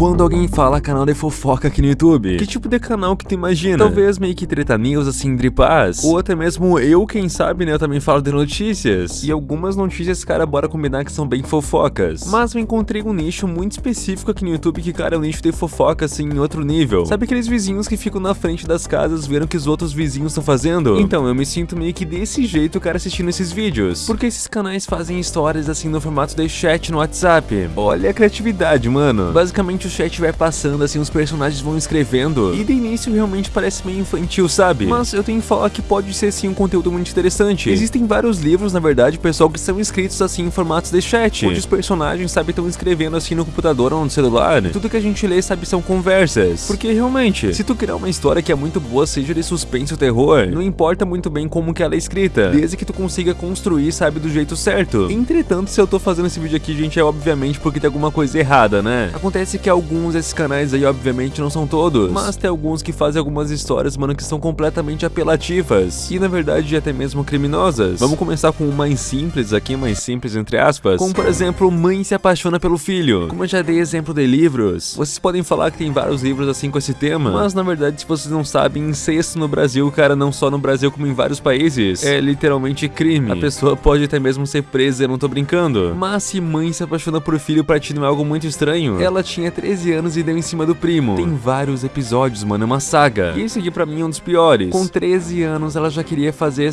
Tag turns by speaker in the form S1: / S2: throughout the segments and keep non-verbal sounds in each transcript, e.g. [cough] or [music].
S1: Quando alguém fala canal de fofoca aqui no YouTube, que tipo de canal que tu imagina? Talvez meio que treta news assim, dripaz, ou até mesmo eu, quem sabe, né, eu também falo de notícias. E algumas notícias, cara, bora combinar que são bem fofocas. Mas eu encontrei um nicho muito específico aqui no YouTube que, cara, é um nicho de fofoca assim em outro nível. Sabe aqueles vizinhos que ficam na frente das casas vendo o que os outros vizinhos estão fazendo? Então, eu me sinto meio que desse jeito, cara, assistindo esses vídeos. Porque esses canais fazem histórias assim no formato de chat no WhatsApp. Olha a criatividade, mano. Basicamente o chat vai passando, assim, os personagens vão escrevendo. E de início realmente parece meio infantil, sabe? Mas eu tenho que falar que pode ser sim um conteúdo muito interessante. Existem vários livros, na verdade, pessoal, que são escritos assim em formatos de chat. Onde os personagens, sabe, estão escrevendo assim no computador ou no celular. Tudo que a gente lê, sabe, são conversas. Porque realmente, se tu criar uma história que é muito boa, seja de suspense ou terror, não importa muito bem como que ela é escrita, desde que tu consiga construir, sabe, do jeito certo. Entretanto, se eu tô fazendo esse vídeo aqui, gente, é obviamente porque tem alguma coisa errada, né? Acontece que alguns desses canais aí, obviamente, não são todos, mas tem alguns que fazem algumas histórias, mano, que são completamente apelativas e, na verdade, até mesmo criminosas. Vamos começar com o mais simples aqui, mais simples entre aspas, como, por exemplo, mãe se apaixona pelo filho. Como eu já dei exemplo de livros, vocês podem falar que tem vários livros assim com esse tema, mas, na verdade, se vocês não sabem, incesto no Brasil, cara, não só no Brasil, como em vários países, é literalmente crime. A pessoa pode até mesmo ser presa, eu não tô brincando. Mas se mãe se apaixona por filho pra ti não é algo muito estranho, ela tinha 13 anos e deu em cima do primo. Tem vários episódios, mano, é uma saga. E esse aqui pra mim é um dos piores. Com 13 anos ela já queria fazer...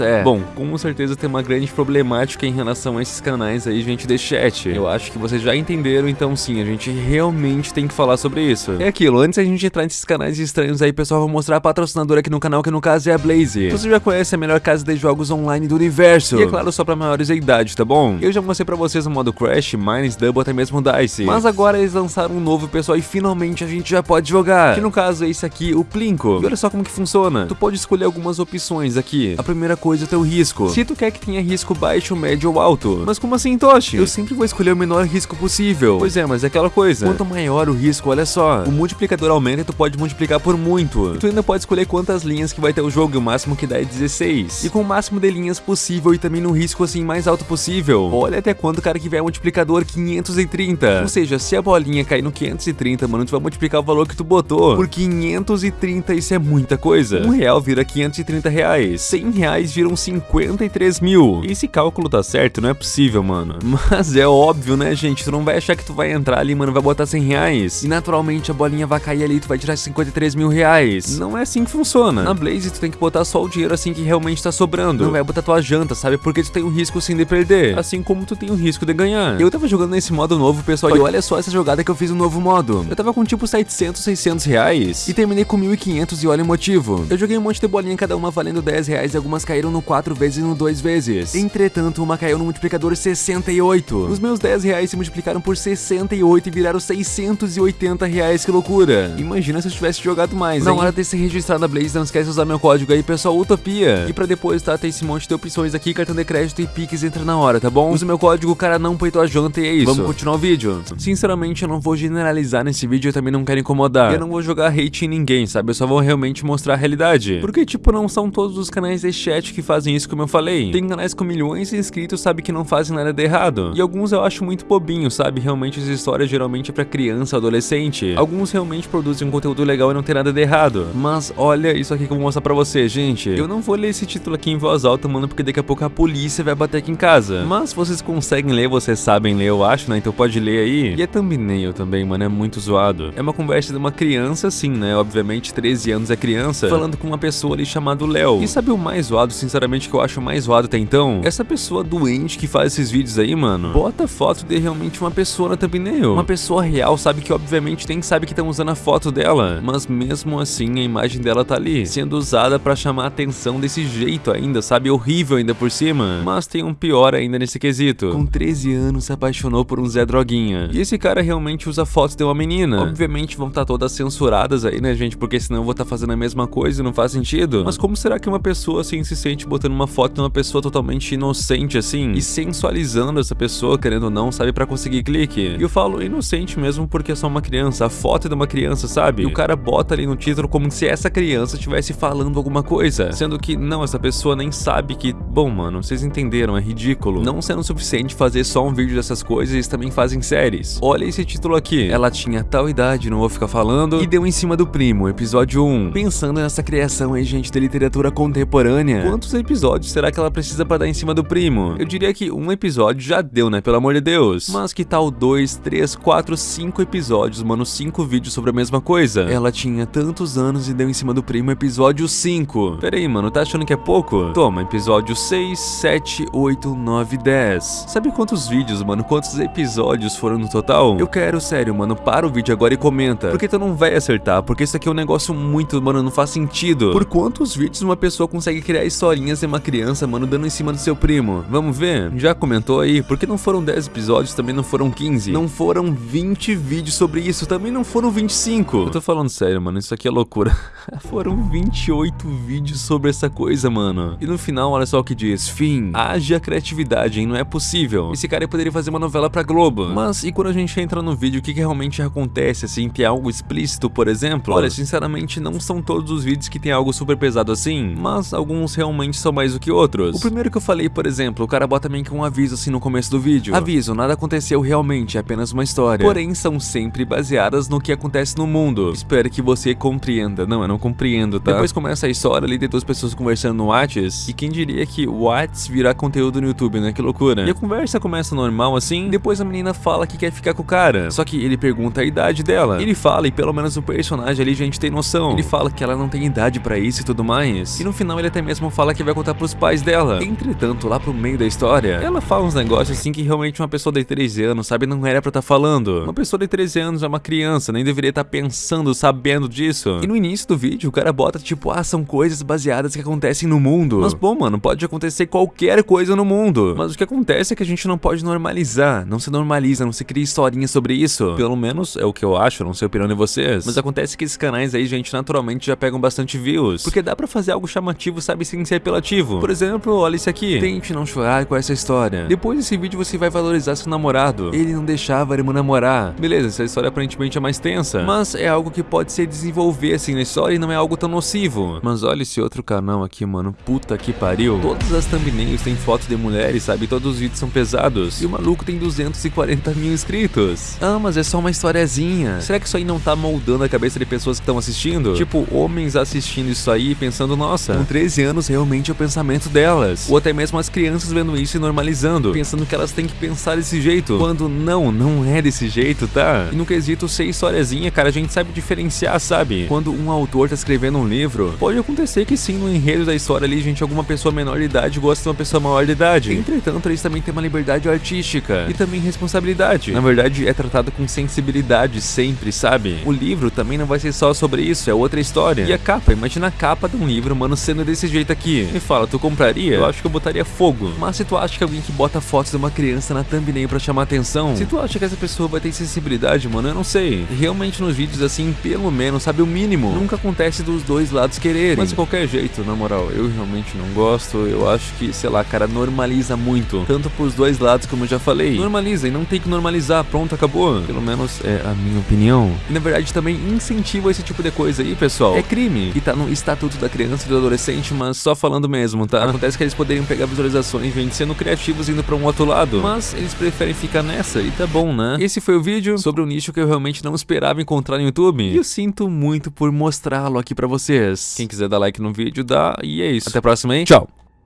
S1: É. Bom, com certeza tem uma grande problemática em relação a esses canais aí, gente, de chat. Eu acho que vocês já entenderam, então sim, a gente realmente tem que falar sobre isso. É aquilo, antes a gente entrar nesses canais estranhos aí, pessoal, vou mostrar a patrocinadora aqui no canal, que no caso é a Blaze. Você já conhece a melhor casa de jogos online do universo. E é claro, só pra maiores de idade, tá bom? Eu já mostrei pra vocês o modo Crash, Mines, Double, até mesmo Dice. Mas agora eles lançaram um novo, pessoal, e finalmente a gente já pode jogar. Que no caso é esse aqui, o Plinko. E olha só como que funciona. Tu pode escolher algumas opções aqui. A primeira coisa é o teu risco. Se tu quer que tenha risco baixo, médio ou alto. Mas como assim, Toshi? Eu sempre vou escolher o menor risco possível. Pois é, mas é aquela coisa. Quanto maior o risco, olha só. O multiplicador aumenta e tu pode multiplicar por muito. E tu ainda pode escolher quantas linhas que vai ter o jogo, e o máximo que dá é 16. E com o máximo de linhas possível e também no risco assim mais alto possível. Olha até quando o cara que vier multiplicador 530. Ou seja, se a bolinha cair no 530, mano, tu vai multiplicar o valor que tu botou por 530, isso é muita coisa. Um real vira 530 reais. 100 reais viram 53 mil. Esse cálculo tá certo? Não é possível, mano. [laughs] Mas é óbvio, né, gente? Tu não vai achar que tu vai entrar ali, mano, vai botar 100 reais. E naturalmente a bolinha vai cair ali e tu vai tirar 53 mil reais. Não é assim que funciona. Na Blaze tu tem que botar só o dinheiro assim que realmente tá sobrando. Não vai botar tua janta, sabe? Porque tu tem o risco sim de perder. Assim como tu tem o risco de ganhar. Eu tava jogando nesse modo novo, pessoal, e olha só essa jogada que eu fiz no novo modo. Eu tava com tipo 700, 600 reais e terminei com 1.500 e olha o motivo. Eu joguei um monte de bolinha, cada uma valendo 10 reais e algumas caíram no 4 vezes e no 2 vezes. Entretanto, uma caiu no multiplicador 68. Os meus 10 reais se multiplicaram por 68 e viraram 680 reais, que loucura. Imagina se eu tivesse jogado mais, Na hora de se registrar na Blaze, não esquece de usar meu código aí, pessoal, Utopia. E pra depois, tá, tem esse monte de opções aqui, cartão de crédito e Pix entra na hora, tá bom? Usa meu código, cara não peitou a janta e é isso. Vamos continuar o vídeo. Sinceramente, eu não vou generalizar nesse vídeo, eu também não quero incomodar. Eu não vou jogar hate em ninguém, sabe? Eu só vou realmente mostrar a realidade. Porque, tipo, não são todos os canais de chat que fazem isso como eu falei. Tem canais com milhões de inscritos, sabe, que não fazem nada de errado. E alguns eu acho muito bobinho, sabe? Realmente as histórias geralmente é pra criança, adolescente. Alguns realmente produzem um conteúdo legal e não tem nada de errado. Mas olha isso aqui que eu vou mostrar pra você, gente. Eu não vou ler esse título aqui em voz alta, mano, porque daqui a pouco a polícia vai bater aqui em casa. Mas vocês conseguem ler, vocês sabem ler, eu acho, né? Então pode ler aí. E é thumbnail também, mano, é muito zoado. É uma conversa de uma criança, sim, né? Obviamente, 13 anos é criança, falando com uma pessoa ali chamada Léo. E sabe o mais zoado, sinceramente, que eu acho mais zoado até então? Essa pessoa doente que faz esses vídeos aí, mano, bota foto de realmente uma pessoa na thumbnail. Uma pessoa real, sabe que obviamente tem sabe que estão usando a foto dela. Mas mesmo assim, a imagem dela tá ali, sendo usada pra chamar a atenção desse jeito ainda, sabe? Horrível ainda por cima. Mas tem um pior ainda nesse quesito. Com 13 anos se apaixonou por um Zé Droguinha. E esse cara realmente usa fotos de uma menina. Obviamente vão estar tá todas censuradas aí, né, gente? Porque senão eu vou estar tá fazendo a mesma coisa e não faz sentido. Mas como será que uma pessoa assim se sente botando uma foto de uma pessoa totalmente inocente assim? E sensualizando essa pessoa, querendo ou não, sabe? Pra conseguir clique. E eu falo inocente mesmo porque é só uma criança. A foto é de uma criança, sabe? E o cara bota ali no título como se essa criança estivesse falando alguma coisa. Sendo que, não, essa pessoa nem sabe que... Bom, mano, vocês entenderam, é ridículo. Não sendo suficiente fazer só um vídeo dessas coisas, eles também fazem séries. Olha esse título aqui. Ela tinha tal idade, não vou ficar falando, e deu em cima do primo, episódio 1. Pensando nessa criação aí, gente, da literatura contemporânea, quantos episódios será que ela precisa pra dar em cima do primo? Eu diria que um episódio já deu, né, pelo amor de Deus. Mas que tal dois, três, quatro, cinco episódios, mano, cinco vídeos sobre a mesma coisa? Ela tinha tantos anos e deu em cima do primo episódio 5. Pera aí, mano, tá achando que é pouco? Toma, episódio 6, 7, 8, 9, 10. Sabe quantos vídeos, mano, quantos episódios foram no total? Eu quero, sério, mano, para o vídeo agora e comenta. Porque tu não vai acertar, porque isso aqui é um negócio muito, mano, não faz sentido. Por quantos vídeos uma pessoa consegue criar historinhas de uma criança, mano, dando em cima do seu primo? Vamos ver? Já comentou aí? Porque não foram 10 episódios, também não foram 15. Não foram 20 vídeos sobre isso, também não foram 25. Eu tô falando sério, mano, isso aqui é loucura. [laughs] foram 28 vídeos sobre essa coisa, mano. E no final, olha só o que diz. Fim. Haja criatividade, hein? Não é possível. Esse cara poderia fazer uma novela pra Globo. Mas e quando a gente entra no vídeo, o que, que realmente acontece, assim? Tem algo explícito, por exemplo? Olha, sinceramente, não são todos os vídeos que tem algo super pesado assim, mas alguns realmente são mais do que outros. O primeiro que eu falei, por exemplo, o cara bota meio que um aviso assim no começo do vídeo. Aviso, nada aconteceu realmente, é apenas uma história. Porém, são sempre baseadas no que acontece no mundo. Espero que você compreenda. Não, eu não compreendo, tá? Depois começa a história ali de duas pessoas conversando no Whats, e quem diria que o Whats virar conteúdo no YouTube, né? Que loucura. E a conversa começa normal assim, depois a menina fala que quer ficar com o cara. Só que ele pergunta a idade dela. Ele fala, e pelo menos o personagem ali a gente tem noção. Ele fala que ela não tem idade pra isso e tudo mais. E no final ele até mesmo fala que vai contar pros pais dela. Entretanto, lá pro meio da história, ela fala uns negócios assim que realmente uma pessoa de 13 anos, sabe, não era pra estar tá falando. Uma pessoa de 13 anos é uma criança, nem deveria estar tá pensando, sabendo disso. E no início do vídeo, o cara bota tipo, ah, são coisas baseadas que acontecem no mundo. Mas bom, mano, pode acontecer qualquer coisa no mundo. Mas o que acontece é que a gente não pode normalizar. Não se normaliza, não se cria historinha sobre isso. Pelo menos é o que eu acho, não sei a opinião de vocês. Mas acontece que esses canais aí, gente, naturalmente já pegam bastante views. Porque dá pra fazer algo chamativo, sabe, sem ser apelativo. Por exemplo, olha isso aqui. Tente não chorar com essa história. Depois desse vídeo você vai valorizar seu namorado. Ele não deixava irmã namorar. Beleza, essa história aparentemente é mais tensa. Mas é algo que pode se desenvolver assim na história e não é algo tão nocivo. Mas olha esse outro canal aqui, mano. Puta que pariu. Todas as thumbnails têm fotos de mulheres, sabe? Todos os vídeos são pesados. E o maluco tem 240 mil inscritos. Ah, mas é só uma historiazinha. Será que isso aí não tá moldando a cabeça de pessoas que estão assistindo? Tipo, homens assistindo isso aí pensando, nossa, com 13 anos realmente é o pensamento delas. Ou até mesmo as crianças vendo isso e normalizando, pensando que elas têm que pensar desse jeito. Quando não, não é desse jeito, tá? E no quesito ser historiazinha, cara, a gente sabe diferenciar, sabe? Quando um autor tá escrevendo um livro, pode acontecer que sim, no enredo da história ali, gente, alguma pessoa menor de idade gosta de uma pessoa maior de idade. Entretanto, eles também têm uma liberdade artística e também responsabilidade. Na verdade, é tratado com sensibilidade sempre, sabe? O livro também não vai ser só sobre isso, é outra história. E a capa, imagina a capa de um livro, mano, sendo desse jeito aqui. Me fala, tu compraria? Eu acho que eu botaria fogo. Mas se tu acha que alguém que bota fotos de uma criança na thumbnail pra chamar atenção, se tu acha que essa pessoa vai ter sensibilidade, mano, eu não sei. Realmente nos vídeos assim, pelo menos, sabe o mínimo. Nunca acontece dos dois lados quererem. Mas de qualquer jeito, na moral, eu realmente não gosto. Eu acho que, sei lá, cara, normaliza muito. Tanto pros dois lados, como eu já falei. Normaliza e não tem que normalizar. Pronto, acabou. Pelo menos é a minha opinião. E na verdade também incentiva esse tipo de coisa aí, pessoal. É crime. E tá no estatuto da criança e do adolescente, mas só falando mesmo, tá? Acontece que eles poderiam pegar visualizações, gente, sendo criativos indo pra um outro lado. Mas eles preferem ficar nessa e tá bom, né? Esse foi o vídeo sobre um nicho que eu realmente não esperava encontrar no YouTube. E eu sinto muito por mostrá-lo aqui pra vocês. Quem quiser dar like no vídeo, dá. E é isso. Até a próxima, hein? Tchau.